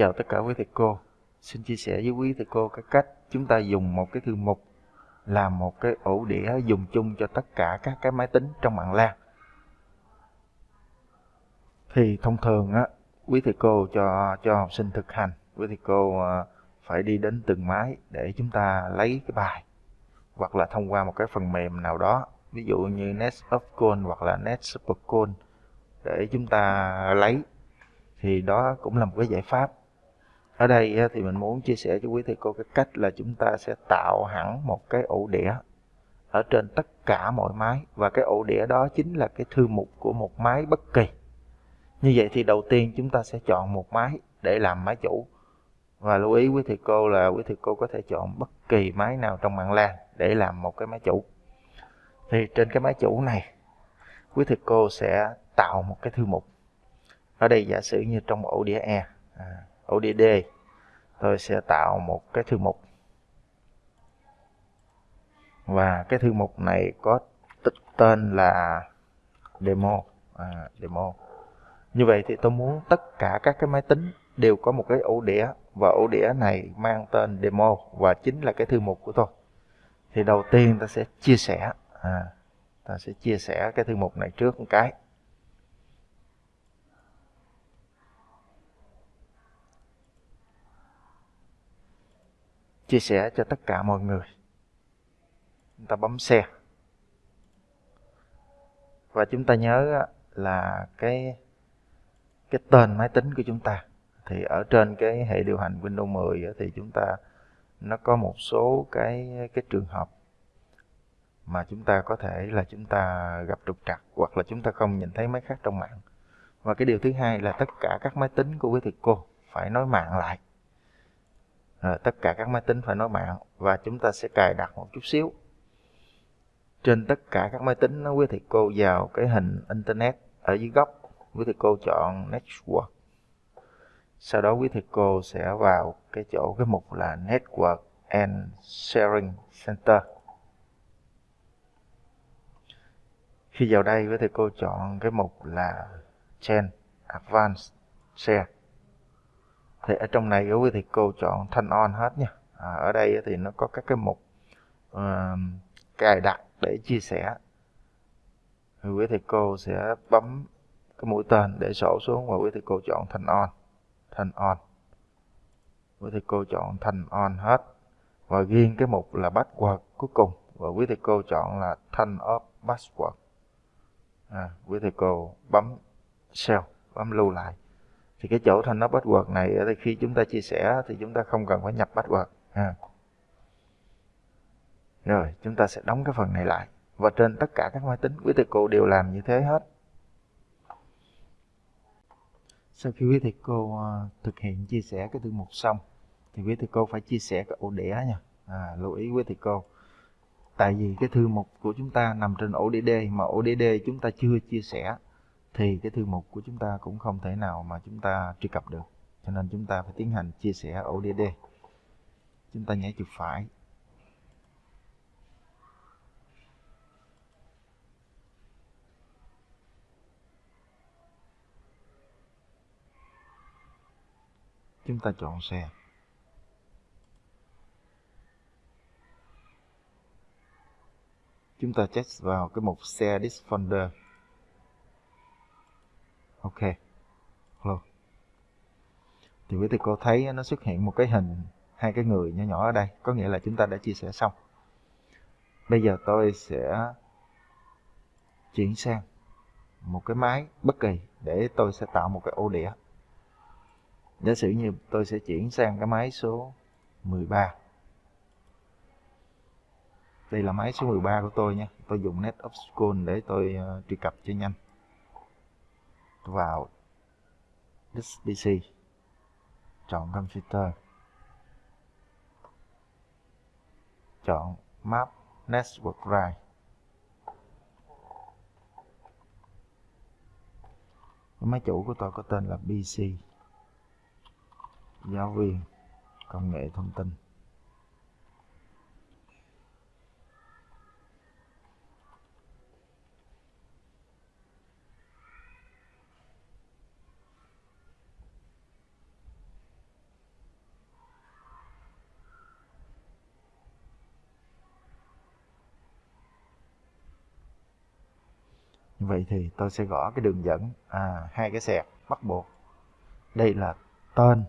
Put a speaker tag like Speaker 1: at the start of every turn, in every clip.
Speaker 1: chào tất cả quý thầy cô. Xin chia sẻ với quý thầy cô cái cách chúng ta dùng một cái thư mục làm một cái ổ đĩa dùng chung cho tất cả các cái máy tính trong mạng LAN. Thì thông thường á, quý thầy cô cho cho học sinh thực hành, quý thầy cô ờ, phải đi đến từng máy để chúng ta lấy cái bài hoặc là thông qua một cái phần mềm nào đó, ví dụ như Net of Call hoặc là Net Super Call để chúng ta lấy thì đó cũng là một cái giải pháp ở đây thì mình muốn chia sẻ cho quý thầy cô cái cách là chúng ta sẽ tạo hẳn một cái ổ đĩa ở trên tất cả mọi máy và cái ổ đĩa đó chính là cái thư mục của một máy bất kỳ. Như vậy thì đầu tiên chúng ta sẽ chọn một máy để làm máy chủ. Và lưu ý quý thầy cô là quý thầy cô có thể chọn bất kỳ máy nào trong mạng LAN để làm một cái máy chủ. Thì trên cái máy chủ này quý thầy cô sẽ tạo một cái thư mục. Ở đây giả sử như trong ổ đĩa E à, ổ đĩa D tôi sẽ tạo một cái thư mục. Và cái thư mục này có tên là demo à, demo. Như vậy thì tôi muốn tất cả các cái máy tính đều có một cái ổ đĩa và ổ đĩa này mang tên demo và chính là cái thư mục của tôi. Thì đầu tiên ta sẽ chia sẻ à, ta sẽ chia sẻ cái thư mục này trước một cái. Chia sẻ cho tất cả mọi người. Chúng ta bấm share. Và chúng ta nhớ là cái cái tên máy tính của chúng ta. Thì ở trên cái hệ điều hành Windows 10 thì chúng ta, nó có một số cái cái trường hợp mà chúng ta có thể là chúng ta gặp trục trặc hoặc là chúng ta không nhìn thấy máy khác trong mạng. Và cái điều thứ hai là tất cả các máy tính của quý thầy cô phải nói mạng lại à, tất cả các máy tính phải nói mạng và chúng ta sẽ cài đặt một chút xíu. Trên tất cả các máy tính nó quý thầy cô vào cái hình internet ở dưới góc. Quý thầy cô chọn network. Sau đó quý thầy cô sẽ vào cái chỗ cái mục là network and sharing center. Khi vào đây quý thầy cô chọn cái mục là chain advanced share thì ở trong này quý thầy cô chọn thanh on hết nha. À, ở đây thì nó có các cái mục uh, cài đặt để chia sẻ. Thì quý thầy cô sẽ bấm cái mũi tên để sổ xuống và quý thầy cô chọn thanh on. Thanh on. Quý thầy cô chọn thanh on hết. Và riêng cái mục là password cuối cùng. Và quý thầy cô chọn là thanh off password. À, quý thầy cô bấm save bấm lưu lại thì cái chỗ thành nó bắt password này ờ, thì khi chúng ta chia sẻ thì chúng ta không cần phải nhập password ha. rồi chúng ta sẽ đóng cái phần này lại. Và trên tất cả các máy tính quý thầy cô đều làm như thế hết. Sau khi quý thầy cô ờ, thực hiện chia sẻ cái thư mục xong thì quý thầy cô phải chia sẻ cái ổ đĩa nha. À, lưu ý quý thầy cô. Tại vì cái thư mục của chúng ta nằm trên ổ đĩa D mà ổ đĩa D chúng ta chưa chia sẻ thì cái thư mục của chúng ta cũng không thể nào mà chúng ta truy cập được. Cho nên chúng ta phải tiến hành chia sẻ ODD. chúng ta nhảy chuột phải. Chúng ta chọn xe. Chúng ta check vào cái mục share this folder ok. Hello. Thì quý thầy cô thấy nó xuất hiện một cái hình hai cái người nhỏ nhỏ ở đây. Có nghĩa là chúng ta đã chia sẻ xong. Bây giờ tôi sẽ chuyển sang một cái máy bất kỳ để tôi sẽ tạo một cái ô đĩa. Giả sử như tôi sẽ chuyển sang cái máy số 13 đây là máy số 13 của tôi nha. Tôi dùng net obscure để tôi uh, truy cập cho nhanh vào disk DC chọn computer chọn map network drive máy chủ của tôi có tên là PC giáo viên, công nghệ thông tin. Vậy thì tôi sẽ gõ cái đường dẫn à, hai cái sẹt bắt buộc. Đây là tên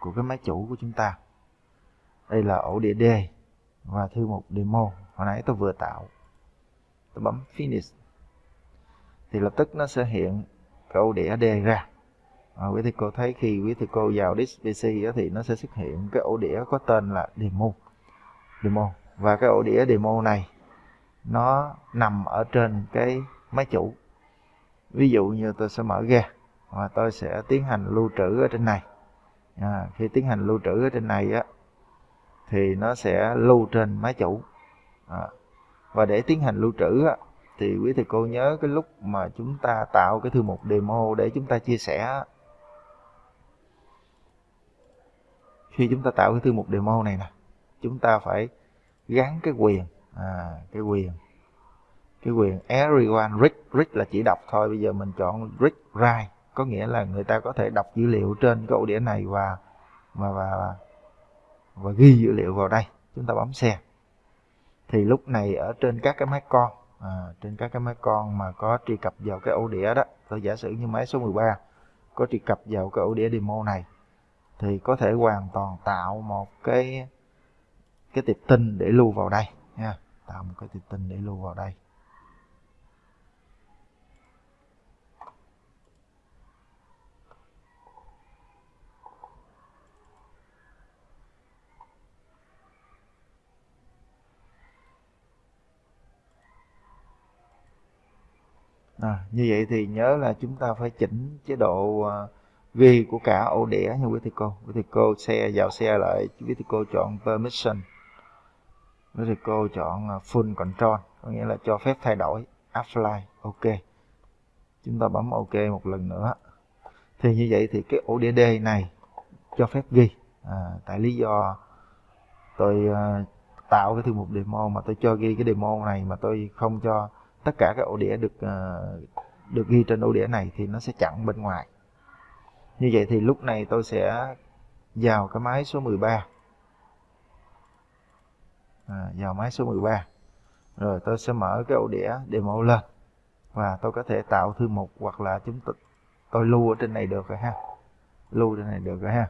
Speaker 1: của cái máy chủ của chúng ta. Đây là ổ đĩa D và thư mục demo. Hồi nãy tôi vừa tạo tôi bấm finish. Thì lập tức nó sẽ hiện cái ổ đĩa D ra. À, quý thầy cô thấy khi quý thầy cô vào disk PC thì nó sẽ xuất hiện cái ổ đĩa có tên là demo. Demo. Và cái ổ đĩa demo này nó nằm ở trên cái máy chủ. Ví dụ như tôi sẽ mở ra và tôi sẽ tiến hành lưu trữ ở trên này. À, khi tiến hành lưu trữ ở trên này á thì nó sẽ lưu trên máy chủ. À, và để tiến hành lưu trữ á, thì quý thầy cô nhớ cái lúc mà chúng ta tạo cái thư mục demo để chúng ta chia sẻ khi chúng ta tạo cái thư mục demo này nè chúng ta phải gắn cái quyền à, cái quyền cái quyền everyone read read là chỉ đọc thôi. Bây giờ mình chọn read write có nghĩa là người ta có thể đọc dữ liệu trên cái ổ đĩa này và và và và ghi dữ liệu vào đây. Chúng ta bấm xe thì lúc này ở trên các cái máy con à, trên các cái máy con mà có truy cập vào cái ổ đĩa đó tôi giả sử như máy số 13 có truy cập vào cái ổ đĩa demo này thì có thể hoàn toàn tạo một cái cái tiệp tin để lưu vào đây nha. Tạo một cái tiệp tin để lưu vào đây. À, như vậy thì nhớ là chúng ta phải chỉnh chế độ uh, ghi của cả ổ đĩa nha quý thầy cô. Quý thầy cô xe vào xe lại quý thầy cô chọn permission. Quý thầy cô chọn uh, full control có nghĩa là cho phép thay đổi apply ok. Chúng ta bấm ok một lần nữa. Thì như vậy thì cái ổ đĩa D này cho phép ghi. À, tại lý do tôi uh, tạo cái thư mục demo mà tôi cho ghi cái demo này mà tôi không cho tất cả các ổ đĩa được ờ, được ghi trên ổ đĩa này thì nó sẽ chặn bên ngoài. Như vậy thì lúc này tôi sẽ vào cái máy số 13 à, vào máy số 13 rồi tôi sẽ mở cái ổ đĩa demo lên và tôi có thể tạo thư mục hoặc là chúng tôi, tôi lưu ở trên này được rồi ha. Lưu trên này được rồi ha.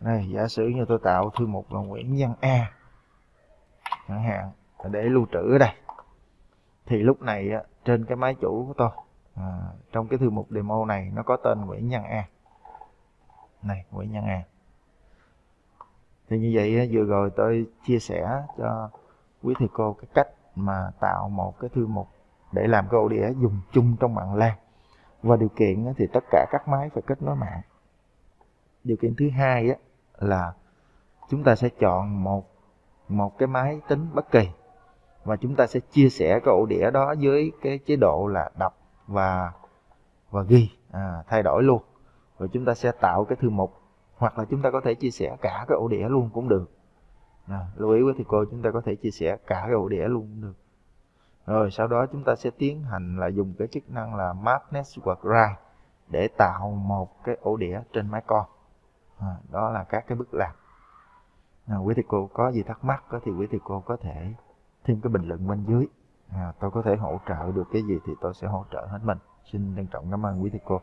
Speaker 1: Đây giả sử như tôi tạo thư mục là Nguyễn Văn A chẳng hạn để lưu trữ ở đây thì lúc này trên cái máy chủ của tôi à, trong cái thư mục demo này nó có tên Nguyễn Nhân A. Này Nguyễn Nhân A. Thì như vậy vừa rồi tôi chia sẻ cho quý thầy cô cái cách mà tạo một cái thư mục để làm cái ổ đĩa dùng chung trong mạng LAN. Và điều kiện thì tất cả các máy phải kết nối mạng. Điều kiện thứ hai là chúng ta sẽ chọn một một cái máy tính bất kỳ và chúng ta sẽ chia sẻ cái ổ đĩa đó với cái chế độ là đọc và và ghi. À, thay đổi luôn. Rồi chúng ta sẽ tạo cái thư mục. Hoặc là chúng ta có thể chia sẻ cả cái ổ đĩa luôn cũng được. À, lưu ý với thầy cô chúng ta có thể chia sẻ cả cái ổ đĩa luôn cũng được. Rồi sau đó chúng ta sẽ tiến hành là dùng cái chức năng là map network Drive để tạo một cái ổ đĩa trên máy con. À, đó là các cái bước làm. À, quý thầy cô có gì thắc mắc thì quý thầy cô có thể thêm cái bình luận bên dưới. À, tôi có thể hỗ trợ được cái gì thì tôi sẽ hỗ trợ hết mình. Xin trân trọng cảm ơn quý thầy cô.